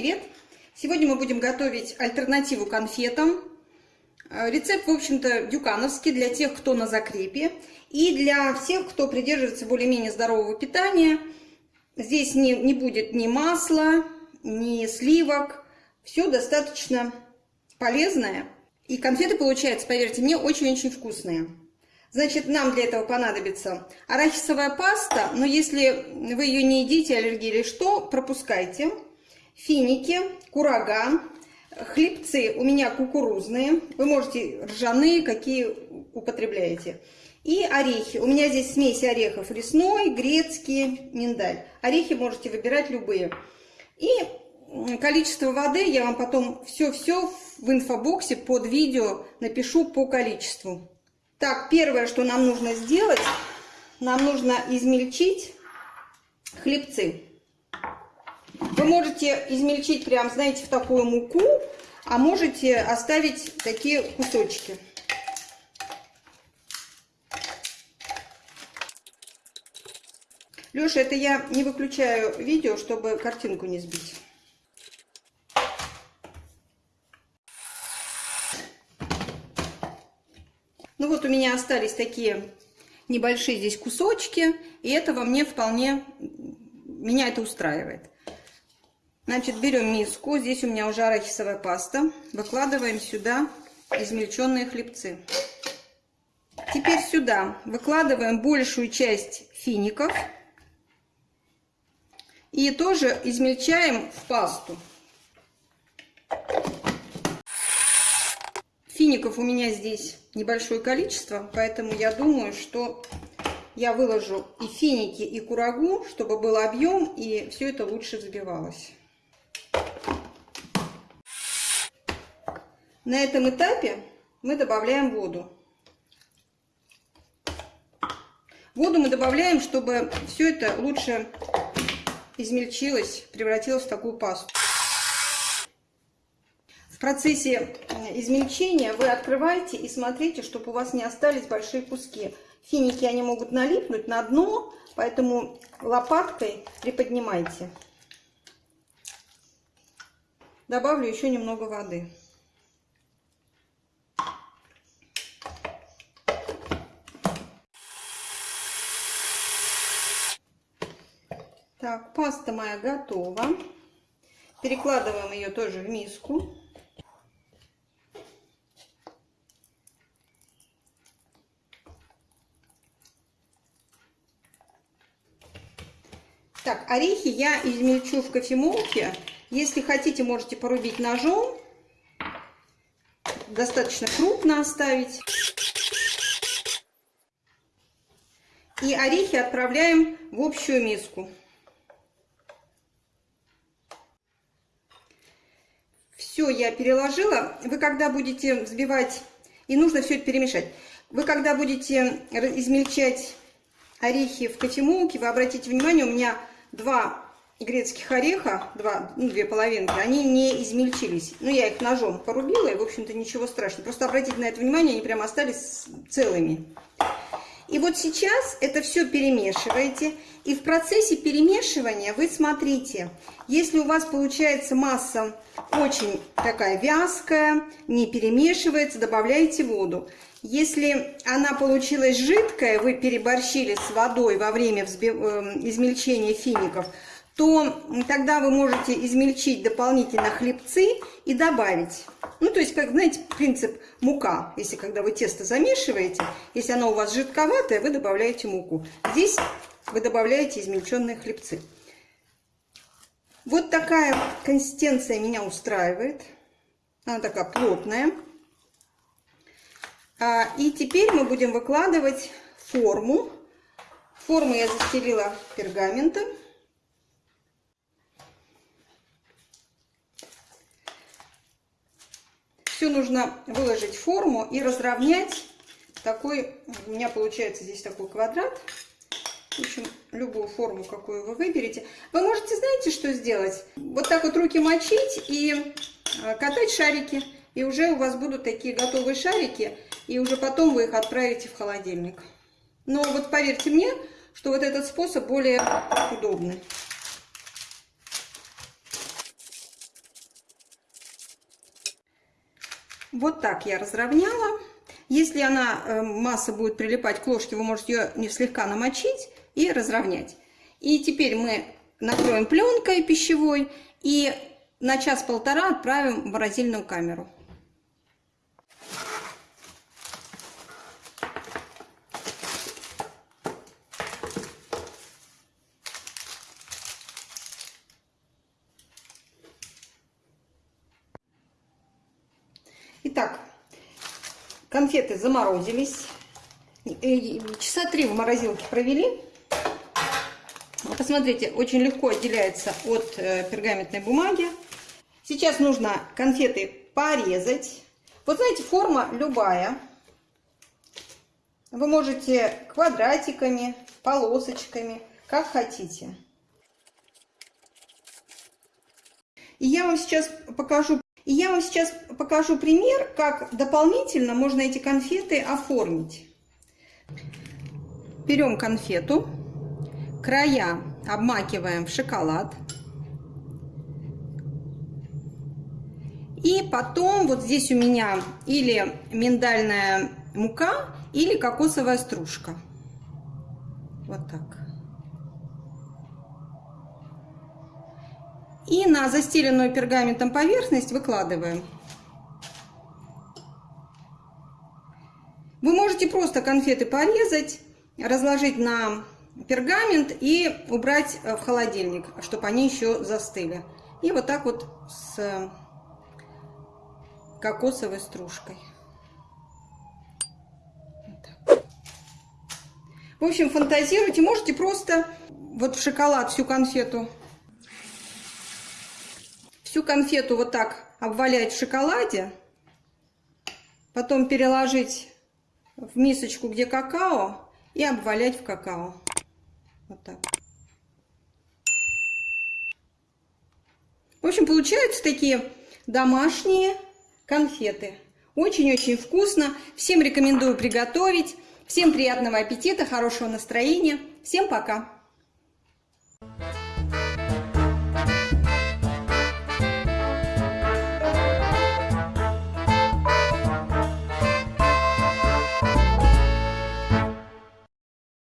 привет! Сегодня мы будем готовить альтернативу конфетам. Э, рецепт, в общем-то, дюкановский для тех, кто на закрепе. И для всех, кто придерживается более-менее здорового питания. Здесь не, не будет ни масла, ни сливок. Все достаточно полезное. И конфеты получаются, поверьте мне, очень-очень вкусные. Значит, нам для этого понадобится арахисовая паста, но если вы ее не едите, аллергия или что, пропускайте. Финики, курага, хлебцы у меня кукурузные, вы можете ржаные, какие употребляете. И орехи. У меня здесь смесь орехов лесной, грецкий, миндаль. Орехи можете выбирать любые. И количество воды я вам потом все-все в инфобоксе под видео напишу по количеству. Так, первое, что нам нужно сделать, нам нужно измельчить хлебцы. Вы можете измельчить прям, знаете, в такую муку, а можете оставить такие кусочки. Леша, это я не выключаю видео, чтобы картинку не сбить. Ну вот у меня остались такие небольшие здесь кусочки, и этого мне вполне, меня это устраивает. Значит, берем миску, здесь у меня уже арахисовая паста, выкладываем сюда измельченные хлебцы. Теперь сюда выкладываем большую часть фиников и тоже измельчаем в пасту. Фиников у меня здесь небольшое количество, поэтому я думаю, что я выложу и финики, и курагу, чтобы был объем, и все это лучше взбивалось. На этом этапе мы добавляем воду. Воду мы добавляем, чтобы все это лучше измельчилось, превратилось в такую пасту процессе э, измельчения вы открываете и смотрите, чтобы у вас не остались большие куски. Финики, они могут налипнуть на дно, поэтому лопаткой приподнимайте. Добавлю еще немного воды. Так, паста моя готова. Перекладываем ее тоже в миску. Так, орехи я измельчу в кофемолке. Если хотите, можете порубить ножом. Достаточно крупно оставить. И орехи отправляем в общую миску. Все, я переложила. Вы когда будете взбивать, и нужно все это перемешать. Вы когда будете измельчать орехи в кофемолке, вы обратите внимание, у меня два грецких ореха, два, ну, две половинки, они не измельчились. Ну, я их ножом порубила, и, в общем-то, ничего страшного. Просто обратите на это внимание, они прямо остались целыми. И вот сейчас это все перемешиваете. И в процессе перемешивания вы смотрите, если у вас получается масса очень такая вязкая, не перемешивается, добавляете воду. Если она получилась жидкая, вы переборщили с водой во время эм, измельчения фиников, то тогда вы можете измельчить дополнительно хлебцы и добавить. Ну, то есть, как, знаете, принцип мука. Если когда вы тесто замешиваете, если оно у вас жидковатое, вы добавляете муку. Здесь вы добавляете измельченные хлебцы. Вот такая консистенция меня устраивает. Она такая плотная. А, и теперь мы будем выкладывать форму. Форму я застелила пергаментом. Все нужно выложить форму и разровнять. Такой, у меня получается здесь такой квадрат. В общем, любую форму, какую вы выберете. Вы можете, знаете, что сделать? Вот так вот руки мочить и а, катать шарики. И уже у вас будут такие готовые шарики и уже потом вы их отправите в холодильник. Но вот поверьте мне, что вот этот способ более удобный. Вот так я разровняла. Если она, э, масса будет прилипать к ложке, вы можете ее не слегка намочить и разровнять. И теперь мы накроем пленкой пищевой и на час-полтора отправим в морозильную камеру. Итак, конфеты заморозились. Часа три в морозилке провели. Посмотрите, очень легко отделяется от э, пергаментной бумаги. Сейчас нужно конфеты порезать. Вот знаете, форма любая. Вы можете квадратиками, полосочками, как хотите. И я вам сейчас покажу и я вам сейчас покажу пример, как дополнительно можно эти конфеты оформить. Берем конфету, края обмакиваем в шоколад. И потом вот здесь у меня или миндальная мука, или кокосовая стружка. Вот так. И на застеленную пергаментом поверхность выкладываем. Вы можете просто конфеты порезать, разложить на пергамент и убрать в холодильник, чтобы они еще застыли. И вот так вот с кокосовой стружкой. В общем, фантазируйте. Можете просто вот в шоколад всю конфету всю конфету вот так обвалять в шоколаде, потом переложить в мисочку, где какао, и обвалять в какао. Вот так. В общем, получаются такие домашние конфеты. Очень-очень вкусно. Всем рекомендую приготовить. Всем приятного аппетита, хорошего настроения. Всем пока!